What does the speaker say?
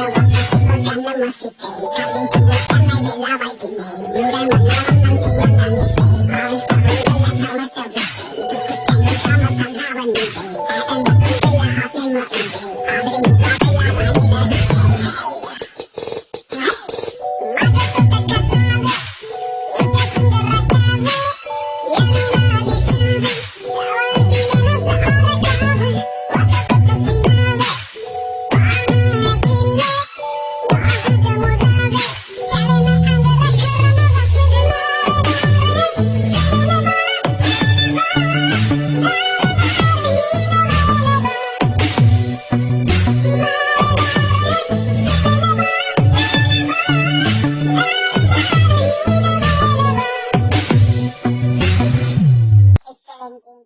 I'm gonna make it. un